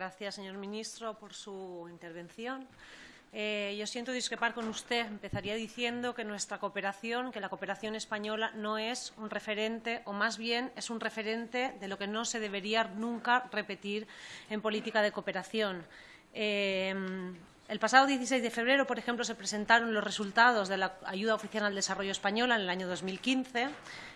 gracias, señor ministro, por su intervención. Eh, yo siento discrepar con usted. Empezaría diciendo que nuestra cooperación, que la cooperación española no es un referente, o más bien es un referente de lo que no se debería nunca repetir en política de cooperación. Eh, el pasado 16 de febrero, por ejemplo, se presentaron los resultados de la ayuda oficial al desarrollo española en el año 2015.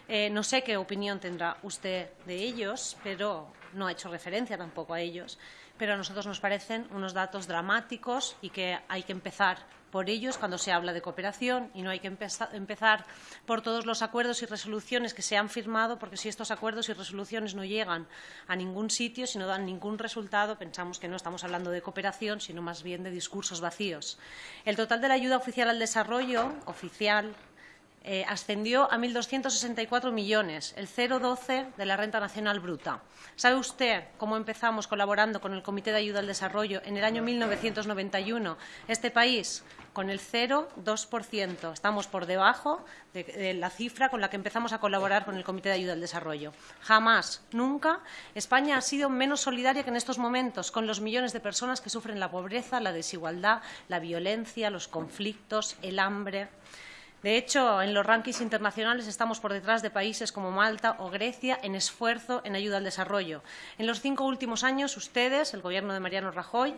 Eh, no sé qué opinión tendrá usted de ellos, pero no ha hecho referencia tampoco a ellos. Pero a nosotros nos parecen unos datos dramáticos y que hay que empezar por ellos cuando se habla de cooperación y no hay que empezar por todos los acuerdos y resoluciones que se han firmado, porque si estos acuerdos y resoluciones no llegan a ningún sitio, si no dan ningún resultado, pensamos que no estamos hablando de cooperación, sino más bien de discursos vacíos. El total de la ayuda oficial al desarrollo, oficial, eh, ascendió a 1.264 millones, el 0,12 de la renta nacional bruta. ¿Sabe usted cómo empezamos colaborando con el Comité de Ayuda al Desarrollo en el año 1991? Este país con el 0,2%. Estamos por debajo de, la cifra con la que empezamos a colaborar con el Comité de Ayuda al Desarrollo. Jamás, nunca, España ha sido menos solidaria que en estos momentos con los millones de personas que sufren la pobreza, la desigualdad, la violencia, los conflictos, el hambre. De hecho, en los rankings internacionales estamos por detrás de países como Malta o Grecia en esfuerzo en ayuda al desarrollo. En los cinco últimos años, ustedes, el Gobierno de Mariano Rajoy,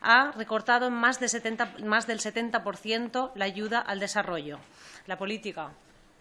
ha recortado en más, del 70% la ayuda al desarrollo. La política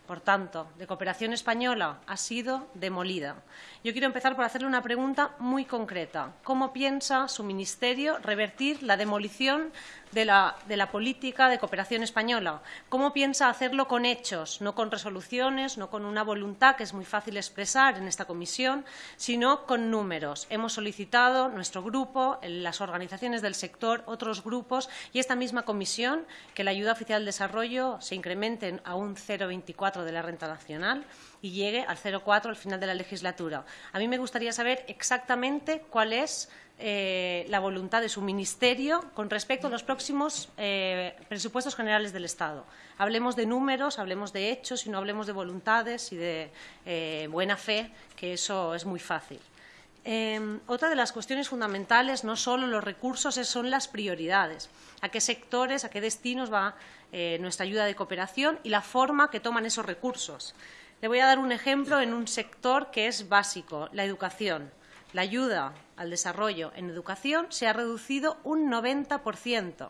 por tanto, de cooperación española ha sido demolida. Yo quiero empezar por hacerle una pregunta muy concreta. ¿Cómo piensa su Ministerio revertir la demolición de la, política de cooperación española? ¿Cómo piensa hacerlo con hechos, no con resoluciones, no con una voluntad que es muy fácil expresar en esta comisión, sino con números? Hemos solicitado, nuestro grupo, las organizaciones del sector, otros grupos y esta misma comisión, que la ayuda oficial al desarrollo se incremente a un 0,24 de la renta nacional y llegue al 0,4 al final de la legislatura. A mí me gustaría saber exactamente cuál es eh, la voluntad de su ministerio con respecto a los próximos eh, presupuestos generales del Estado. Hablemos de números, hablemos de hechos y no hablemos de voluntades y de eh, buena fe, que eso es muy fácil. Em, otra de las cuestiones fundamentales, no solo los recursos, son las prioridades. A qué sectores, a qué destinos va nuestra ayuda de cooperación y la forma que toman esos recursos. Le voy a dar un ejemplo en un sector que es básico, la educación. La ayuda al desarrollo en educación se ha reducido un 90%.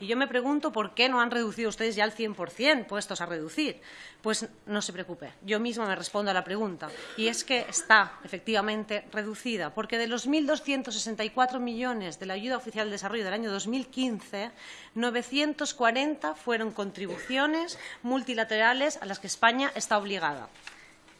Y yo me pregunto por qué no han reducido ustedes ya al 100% puestos a reducir. Pues no se preocupe, yo misma me respondo a la pregunta. Y es que está efectivamente reducida, porque de los 1.264 millones de la ayuda oficial de desarrollo del año 2015, 940 fueron contribuciones multilaterales a las que España está obligada.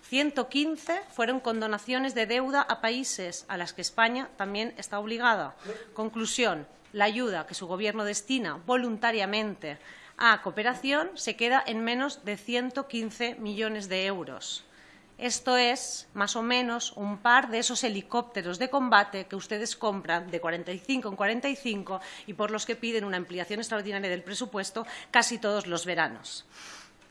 115 fueron condonaciones de deuda a países a las que España también está obligada. Conclusión, la ayuda que su Gobierno destina voluntariamente a cooperación se queda en menos de 115 millones de euros. Esto es más o menos un par de esos helicópteros de combate que ustedes compran de 45 en 45 y por los que piden una ampliación extraordinaria del presupuesto casi todos los veranos.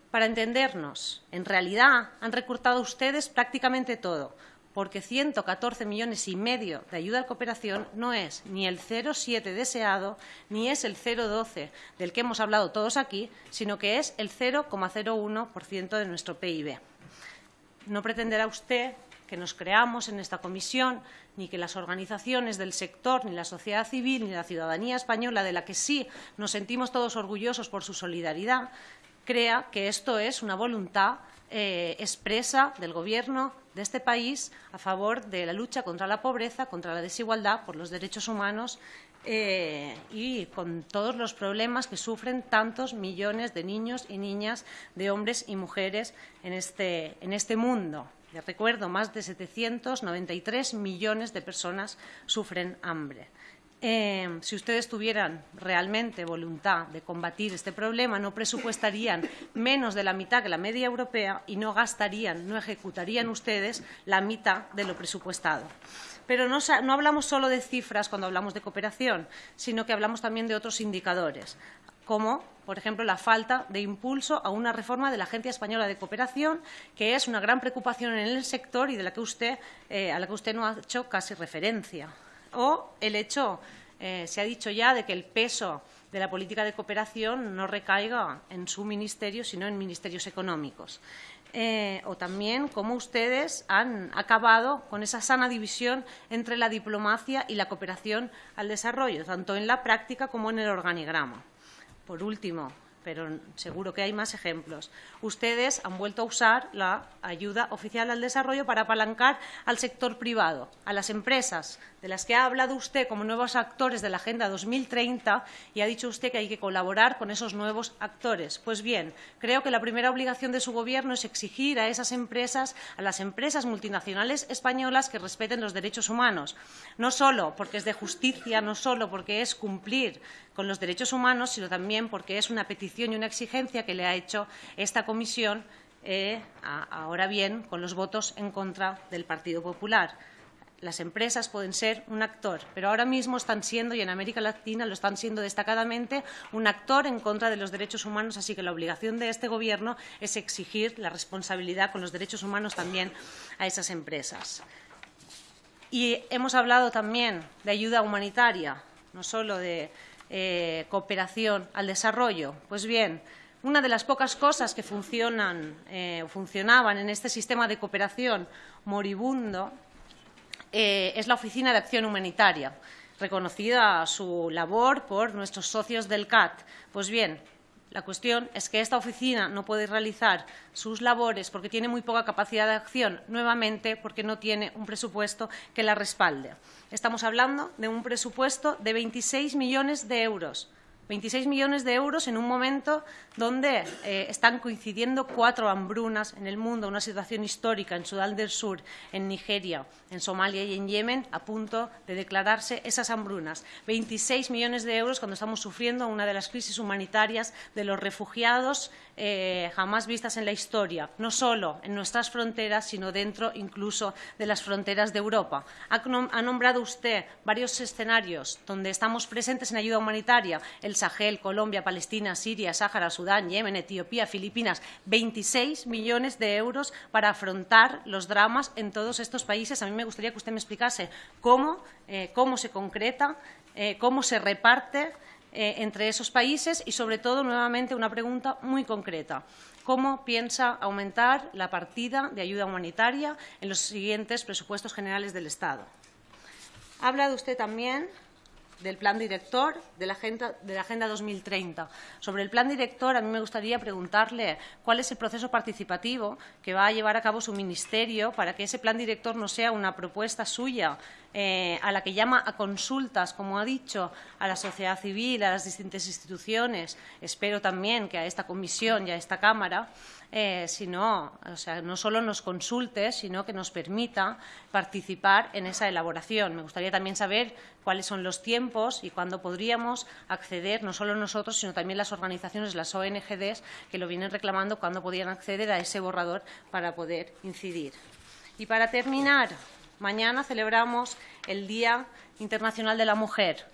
Para entendernos, en realidad han recortado ustedes prácticamente todo, porque 114 millones y medio de ayuda a la cooperación no es ni el 0,7 deseado ni es el 0,12 del que hemos hablado todos aquí, sino que es el 0,01% de nuestro PIB. No pretenderá usted que nos creamos en esta comisión, ni que las organizaciones del sector, ni la sociedad civil, ni la ciudadanía española, de la que sí nos sentimos todos orgullosos por su solidaridad, crea que esto es una voluntad eh, expresa del Gobierno de este país a favor de la lucha contra la pobreza, contra la desigualdad, por los derechos humanos eh, y con todos los problemas que sufren tantos millones de niños y niñas, de hombres y mujeres en este, en este mundo. Les recuerdo, más de 793 millones de personas sufren hambre. Eh, si ustedes tuvieran realmente voluntad de combatir este problema, no presupuestarían menos de la mitad que la media europea y no gastarían, no ejecutarían ustedes la mitad de lo presupuestado. Pero no, no hablamos solo de cifras cuando hablamos de cooperación, sino que hablamos también de otros indicadores como, por ejemplo, la falta de impulso a una reforma de la Agencia Española de Cooperación, que es una gran preocupación en el sector y de la que usted, eh, a la que usted no ha hecho casi referencia O el hecho, eh, se ha dicho ya, de que el peso de la política de cooperación no recaiga en su ministerio, sino en ministerios económicos. Eh, o también cómo ustedes han acabado con esa sana división entre la diplomacia y la cooperación al desarrollo, tanto en la práctica como en el organigrama. Por último, pero seguro que hay más ejemplos. Ustedes han vuelto a usar la ayuda oficial al desarrollo para apalancar al sector privado, a las empresas, de las que ha hablado usted como nuevos actores de la Agenda 2030 y ha dicho usted que hay que colaborar con esos nuevos actores. Pues bien, creo que la primera obligación de su Gobierno es exigir a esas empresas, a las empresas multinacionales españolas, que respeten los derechos humanos. No solo porque es de justicia, no solo porque es cumplir con los derechos humanos, sino también porque es una petición y una exigencia que le ha hecho esta comisión, eh, ahora bien, con los votos en contra del Partido Popular las empresas pueden ser un actor, pero ahora mismo están siendo, y en América Latina lo están siendo destacadamente, un actor en contra de los derechos humanos, así que la obligación de este Gobierno es exigir la responsabilidad con los derechos humanos también a esas empresas. Y hemos hablado también de ayuda humanitaria, no solo de eh, cooperación al desarrollo. Pues bien, una de las pocas cosas que funcionan, eh, funcionaban en este sistema de cooperación moribundo eh, es la Oficina de Acción Humanitaria, reconocida su labor por nuestros socios del CAT. Pues bien, la cuestión es que esta oficina no puede realizar sus labores porque tiene muy poca capacidad de acción, nuevamente porque no tiene un presupuesto que la respalde. Estamos hablando de un presupuesto de 26 millones de euros 26 millones de euros en un momento donde eh, están coincidiendo cuatro hambrunas en el mundo, una situación histórica en Sudán del Sur, en Nigeria, en Somalia y en Yemen, a punto de declararse esas hambrunas. 26 millones de euros cuando estamos sufriendo una de las crisis humanitarias de los refugiados eh, jamás vistas en la historia, no solo en nuestras fronteras, sino dentro incluso de las fronteras de Europa. Ha, nombrado usted varios escenarios donde estamos presentes en ayuda humanitaria, Sahel, Colombia, Palestina, Siria, Sáhara, Sudán, Yemen, Etiopía, Filipinas, 26 millones de euros para afrontar los dramas en todos estos países. A mí me gustaría que usted me explicase cómo, eh, se concreta, eh, cómo se reparte eh, entre esos países y, sobre todo, nuevamente, una pregunta muy concreta. ¿Cómo piensa aumentar la partida de ayuda humanitaria en los siguientes presupuestos generales del Estado? Ha hablado usted también del plan director de la, agenda, de la Agenda 2030. Sobre el plan director, a mí me gustaría preguntarle cuál es el proceso participativo que va a llevar a cabo su ministerio para que ese plan director no sea una propuesta suya eh, a la que llama a consultas, como ha dicho, a la sociedad civil, a las distintas instituciones. Espero también que a esta comisión y a esta Cámara eh, sino, o sea, no solo nos consulte, sino que nos permita participar en esa elaboración. Me gustaría también saber cuáles son los tiempos y cuándo podríamos acceder, no solo nosotros, sino también las organizaciones, las ONGDs, que lo vienen reclamando, cuándo podían acceder a ese borrador para poder incidir. Y para terminar, mañana celebramos el Día Internacional de la Mujer.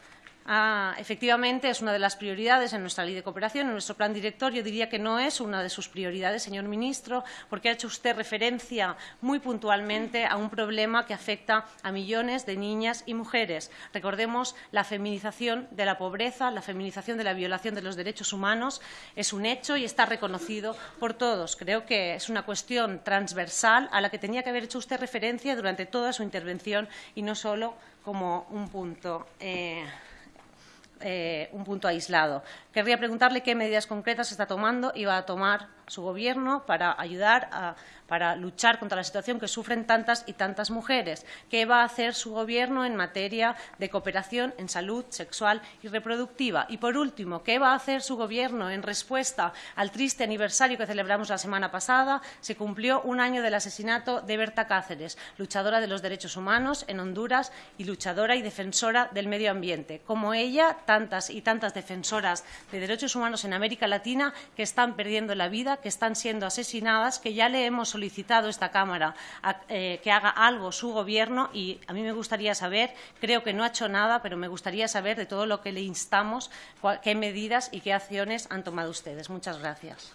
Ah, efectivamente, es una de las prioridades en nuestra ley de cooperación, en nuestro plan director. Yo diría que no es una de sus prioridades, señor ministro, porque ha hecho usted referencia muy puntualmente a un problema que afecta a millones de niñas y mujeres. Recordemos la feminización de la pobreza, la feminización de la violación de los derechos humanos. Es un hecho y está reconocido por todos. Creo que es una cuestión transversal a la que tenía que haber hecho usted referencia durante toda su intervención y no solo como un punto. Eh, eh, un punto aislado. Querría preguntarle qué medidas concretas está tomando y va a tomar su Gobierno para ayudar a para luchar contra la situación que sufren tantas y tantas mujeres. ¿Qué va a hacer su Gobierno en materia de cooperación en salud sexual y reproductiva? Y, por último, ¿qué va a hacer su Gobierno en respuesta al triste aniversario que celebramos la semana pasada? Se cumplió un año del asesinato de Berta Cáceres, luchadora de los derechos humanos en Honduras y luchadora y defensora del medio ambiente. Como ella, tantas y tantas defensoras de derechos humanos en América Latina que están perdiendo la vida, que están siendo asesinadas, que ya le hemos solicitado esta Cámara eh, que haga algo su Gobierno y a mí me gustaría saber, creo que no ha hecho nada, pero me gustaría saber de todo lo que le instamos, qué medidas y qué acciones han tomado ustedes. Muchas gracias.